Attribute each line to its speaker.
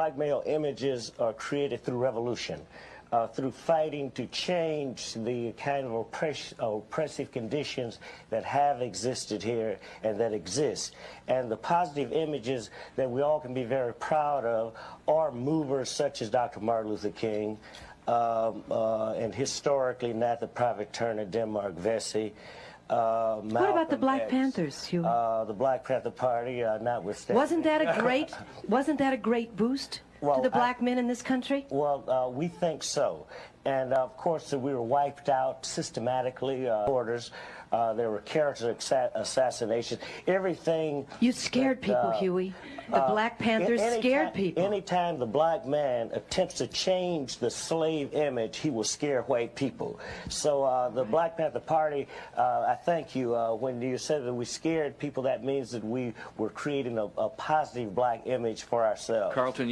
Speaker 1: Black male images are created through revolution, uh, through fighting to change the kind of oppress oppressive conditions that have existed here and that exist. And the positive images that we all can be very proud of are movers such as Dr. Martin Luther King, um, uh, and historically not the Private Turner, Denmark Vesey. Uh,
Speaker 2: what about the Black
Speaker 1: X,
Speaker 2: Panthers, Huey?
Speaker 1: Uh, the Black Panther Party, uh, notwithstanding.
Speaker 2: Wasn't that a great? wasn't that a great boost
Speaker 1: well,
Speaker 2: to the black
Speaker 1: I,
Speaker 2: men in this country?
Speaker 1: Well, uh, we think so, and of course we were wiped out systematically. Uh, orders. Uh, there were character assassinations. Everything.
Speaker 2: You scared
Speaker 1: that,
Speaker 2: people,
Speaker 1: uh,
Speaker 2: Huey. The uh, Black Panthers any scared
Speaker 1: time,
Speaker 2: people.
Speaker 1: Anytime the black man attempts to change the slave image, he will scare white people. So uh, the Black Panther Party, uh, I thank you. Uh, when you said that we scared people, that means that we were creating a, a positive black image for ourselves.
Speaker 3: Carlton.